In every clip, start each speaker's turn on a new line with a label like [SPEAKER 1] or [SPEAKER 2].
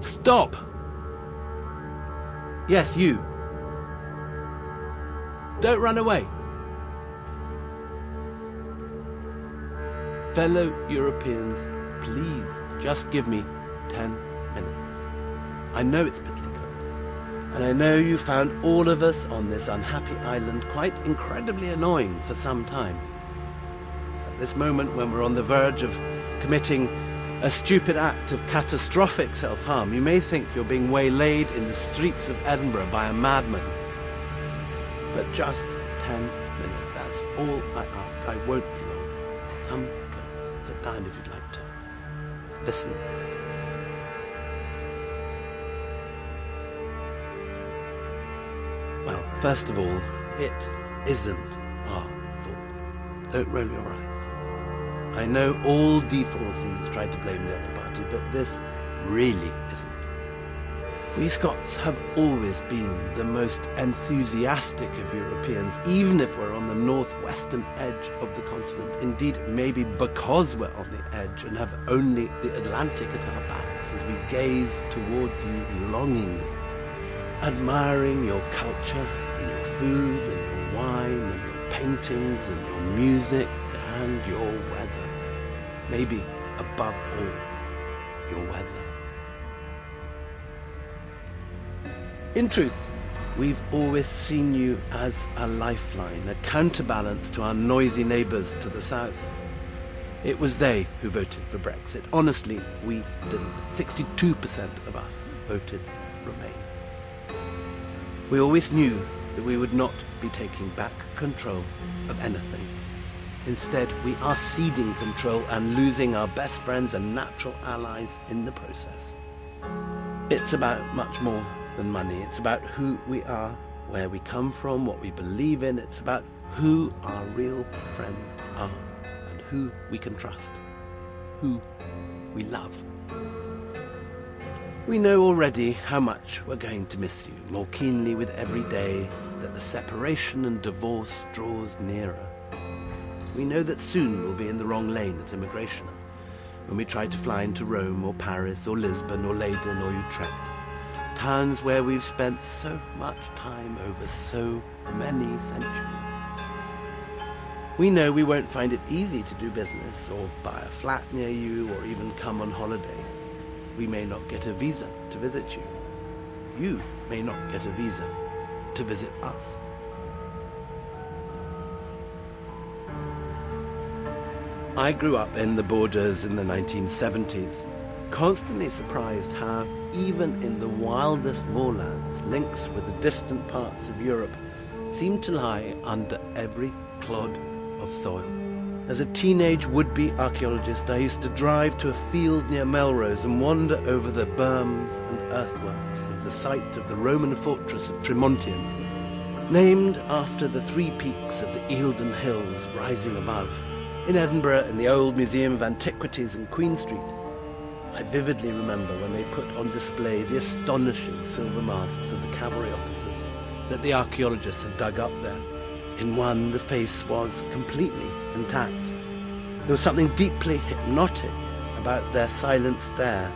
[SPEAKER 1] Stop! Yes, you. Don't run away. Fellow Europeans, please just give me ten minutes. I know it's bitterly cold, and I know you found all of us on this unhappy island quite incredibly annoying for some time. At this moment, when we're on the verge of committing a stupid act of catastrophic self-harm, you may think you're being waylaid in the streets of Edinburgh by a madman. But just ten minutes, that's all I ask. I won't be long. Come close, sit down if you'd like to. Listen. Well, first of all, it isn't our fault. Don't roll your eyes. I know all D4Cs tried to blame the other party, but this really isn't. We Scots have always been the most enthusiastic of Europeans, even if we're on the northwestern edge of the continent. Indeed, maybe because we're on the edge and have only the Atlantic at our backs as we gaze towards you longingly, admiring your culture and your food and your wine and your paintings and your music and your weather. Maybe above all, your weather. In truth, we've always seen you as a lifeline, a counterbalance to our noisy neighbours to the south. It was they who voted for Brexit. Honestly, we didn't. 62% of us voted Remain. We always knew that we would not be taking back control of anything. Instead, we are ceding control and losing our best friends and natural allies in the process. It's about much more than money. It's about who we are, where we come from, what we believe in. It's about who our real friends are and who we can trust, who we love. We know already how much we're going to miss you, more keenly with every day that the separation and divorce draws nearer. We know that soon we'll be in the wrong lane at immigration, when we try to fly into Rome or Paris or Lisbon or Leiden or Utrecht towns where we've spent so much time over so many centuries. We know we won't find it easy to do business or buy a flat near you or even come on holiday. We may not get a visa to visit you. You may not get a visa to visit us. I grew up in the borders in the 1970s, constantly surprised how even in the wildest moorlands, links with the distant parts of Europe seemed to lie under every clod of soil. As a teenage would-be archaeologist, I used to drive to a field near Melrose and wander over the berms and earthworks of the site of the Roman fortress of Trimontium, named after the three peaks of the Eildon Hills rising above. In Edinburgh, in the old Museum of Antiquities in Queen Street, I vividly remember when they put on display the astonishing silver masks of the cavalry officers that the archaeologists had dug up there. In one, the face was completely intact. There was something deeply hypnotic about their silent stare,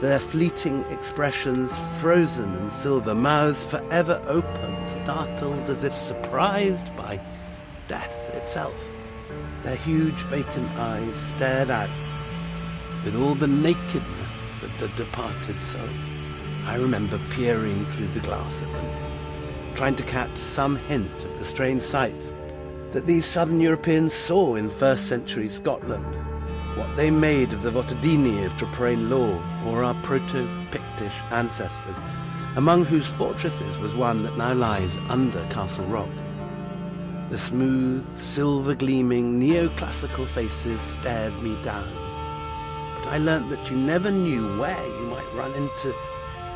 [SPEAKER 1] their fleeting expressions frozen in silver, mouths forever open, startled as if surprised by death itself. Their huge vacant eyes stared out with all the nakedness of the departed soul. I remember peering through the glass at them, trying to catch some hint of the strange sights that these southern Europeans saw in first century Scotland, what they made of the Votadini of Traprain law or our proto-Pictish ancestors, among whose fortresses was one that now lies under Castle Rock. The smooth, silver-gleaming, neoclassical faces stared me down But I learnt that you never knew where you might run into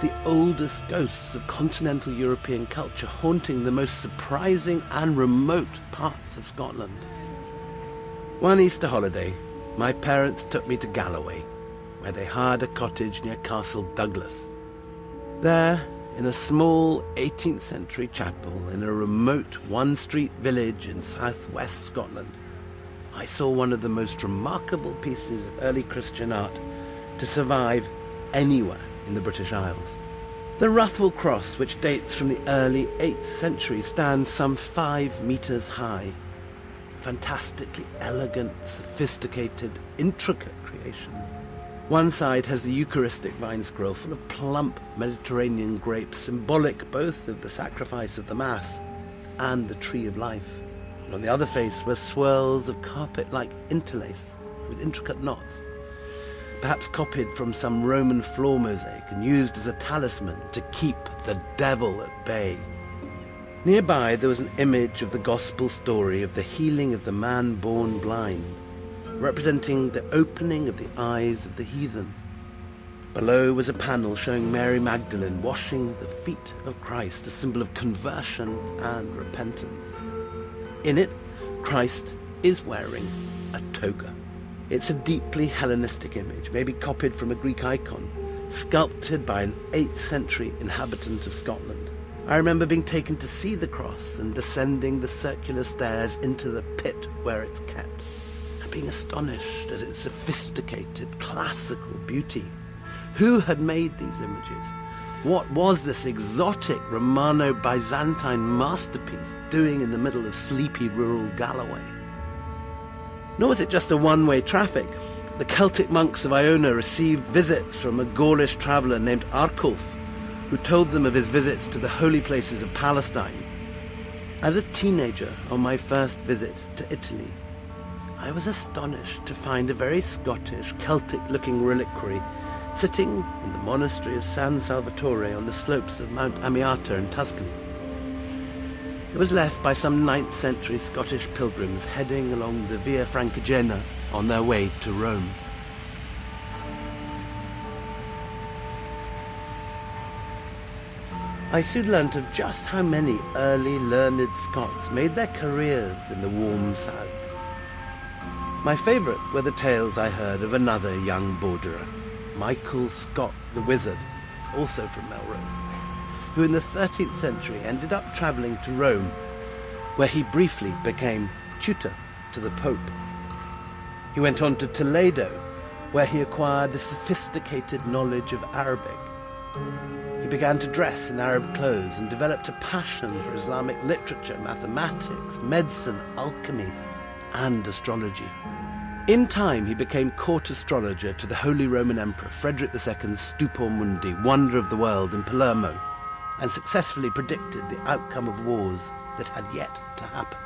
[SPEAKER 1] the oldest ghosts of continental European culture haunting the most surprising and remote parts of Scotland. One Easter holiday, my parents took me to Galloway, where they hired a cottage near Castle Douglas. There, in a small 18th century chapel in a remote one-street village in southwest Scotland, I saw one of the most remarkable pieces of early Christian art to survive anywhere in the British Isles. The Ruthwell Cross, which dates from the early 8th century, stands some five metres high. Fantastically elegant, sophisticated, intricate creation. One side has the Eucharistic vine scroll full of plump Mediterranean grapes, symbolic both of the sacrifice of the Mass and the tree of life. And on the other face were swirls of carpet-like interlace with intricate knots perhaps copied from some Roman floor mosaic and used as a talisman to keep the devil at bay. Nearby there was an image of the gospel story of the healing of the man born blind, representing the opening of the eyes of the heathen. Below was a panel showing Mary Magdalene washing the feet of Christ, a symbol of conversion and repentance. In it, Christ is wearing a toga. It's a deeply Hellenistic image, maybe copied from a Greek icon, sculpted by an 8th century inhabitant of Scotland. I remember being taken to see the cross and descending the circular stairs into the pit where it's kept, being astonished at its sophisticated, classical beauty. Who had made these images? What was this exotic Romano-Byzantine masterpiece doing in the middle of sleepy rural Galloway? Nor was it just a one-way traffic. The Celtic monks of Iona received visits from a Gaulish traveller named Arculf, who told them of his visits to the holy places of Palestine. As a teenager on my first visit to Italy, I was astonished to find a very Scottish, Celtic-looking reliquary sitting in the monastery of San Salvatore on the slopes of Mount Amiata in Tuscany. It was left by some 9th century Scottish pilgrims heading along the Via Francigena on their way to Rome. I soon learnt of just how many early learned Scots made their careers in the warm south. My favourite were the tales I heard of another young borderer, Michael Scott the Wizard, also from Melrose who in the 13th century ended up travelling to Rome, where he briefly became tutor to the Pope. He went on to Toledo, where he acquired a sophisticated knowledge of Arabic. He began to dress in Arab clothes and developed a passion for Islamic literature, mathematics, medicine, alchemy, and astrology. In time, he became court astrologer to the Holy Roman Emperor Frederick II's Stupor Mundi, Wonder of the World, in Palermo, and successfully predicted the outcome of wars that had yet to happen.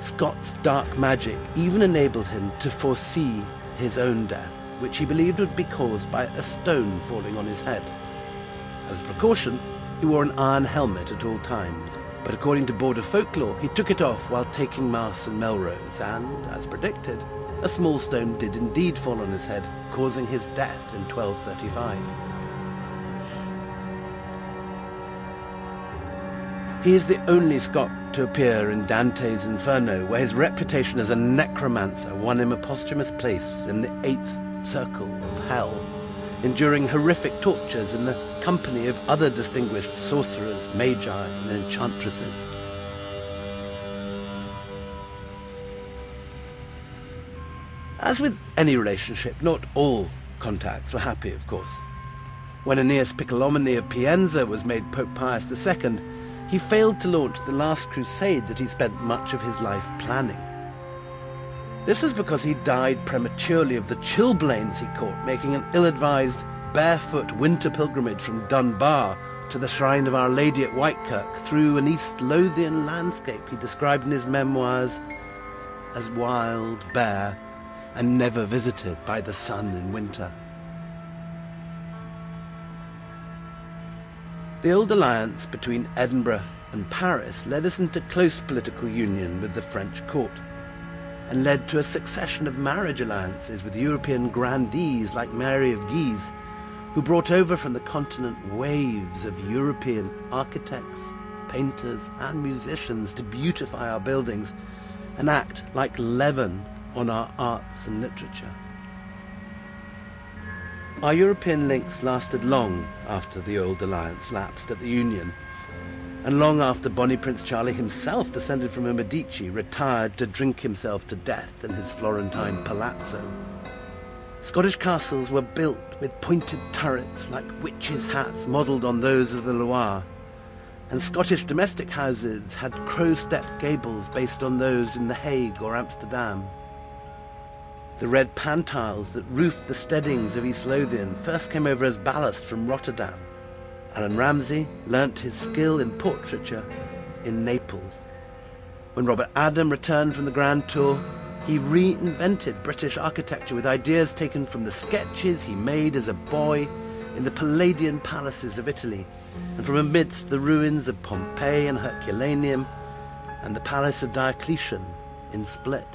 [SPEAKER 1] Scott's dark magic even enabled him to foresee his own death, which he believed would be caused by a stone falling on his head. As a precaution, he wore an iron helmet at all times, but according to border folklore, he took it off while taking Mass in Melrose, and, as predicted, a small stone did indeed fall on his head, causing his death in 1235. He is the only Scot to appear in Dante's Inferno, where his reputation as a necromancer won him a posthumous place in the eighth circle of hell, enduring horrific tortures in the company of other distinguished sorcerers, magi, and enchantresses. As with any relationship, not all contacts were happy, of course. When Aeneas Piccolomini of Pienza was made Pope Pius II, he failed to launch the last crusade that he spent much of his life planning. This was because he died prematurely of the chilblains he caught, making an ill-advised, barefoot winter pilgrimage from Dunbar to the shrine of Our Lady at Whitekirk through an East Lothian landscape he described in his memoirs as wild, bare, and never visited by the sun in winter. The old alliance between Edinburgh and Paris led us into close political union with the French court, and led to a succession of marriage alliances with European grandees like Mary of Guise, who brought over from the continent waves of European architects, painters, and musicians to beautify our buildings and act like leaven on our arts and literature. Our European links lasted long after the old alliance lapsed at the Union, and long after Bonnie Prince Charlie himself, descended from a Medici, retired to drink himself to death in his Florentine palazzo. Scottish castles were built with pointed turrets like witches' hats modelled on those of the Loire, and Scottish domestic houses had crow-step gables based on those in The Hague or Amsterdam. The red pantiles that roofed the steadings of East Lothian first came over as ballast from Rotterdam. Allan Ramsay learnt his skill in portraiture in Naples. When Robert Adam returned from the Grand Tour, he reinvented British architecture with ideas taken from the sketches he made as a boy in the Palladian palaces of Italy and from amidst the ruins of Pompeii and Herculaneum and the palace of Diocletian in Split.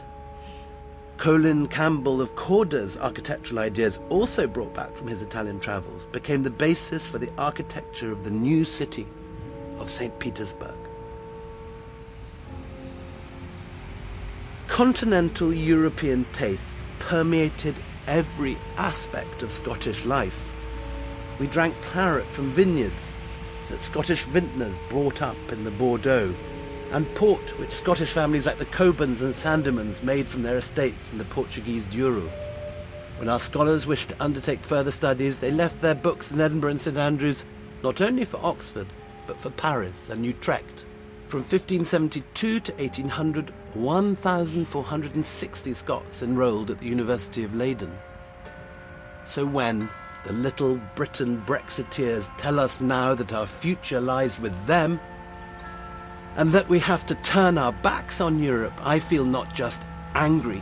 [SPEAKER 1] Colin Campbell of Cawdor's architectural ideas, also brought back from his Italian travels, became the basis for the architecture of the new city of St. Petersburg. Continental European tastes permeated every aspect of Scottish life. We drank claret from vineyards that Scottish vintners brought up in the Bordeaux and port which Scottish families like the Cockburns and Sandemans made from their estates in the Portuguese Douro. When our scholars wished to undertake further studies, they left their books in Edinburgh and St Andrews, not only for Oxford, but for Paris and Utrecht. From 1572 to 1800, 1,460 Scots enrolled at the University of Leiden. So when the little Britain Brexiteers tell us now that our future lies with them, and that we have to turn our backs on Europe, I feel not just angry,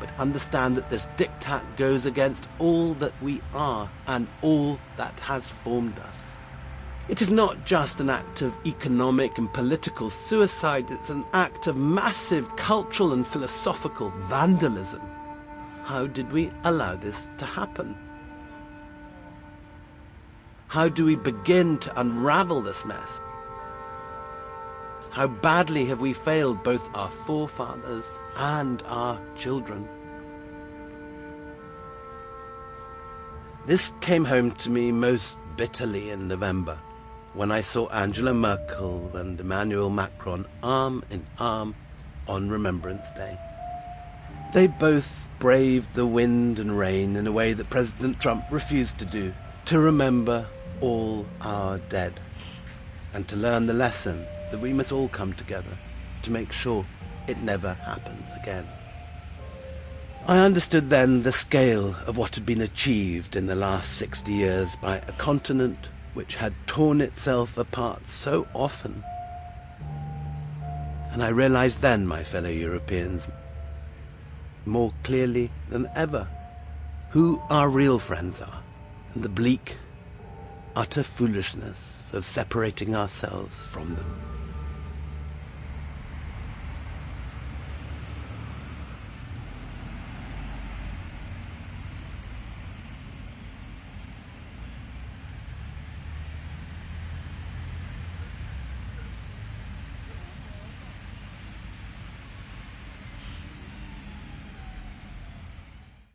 [SPEAKER 1] but understand that this diktat goes against all that we are and all that has formed us. It is not just an act of economic and political suicide, it's an act of massive cultural and philosophical vandalism. How did we allow this to happen? How do we begin to unravel this mess? How badly have we failed both our forefathers and our children? This came home to me most bitterly in November when I saw Angela Merkel and Emmanuel Macron arm in arm on Remembrance Day. They both braved the wind and rain in a way that President Trump refused to do, to remember all our dead, and to learn the lesson that we must all come together to make sure it never happens again. I understood then the scale of what had been achieved in the last 60 years by a continent which had torn itself apart so often. And I realized then, my fellow Europeans, more clearly than ever, who our real friends are, and the bleak, utter foolishness of separating ourselves from them.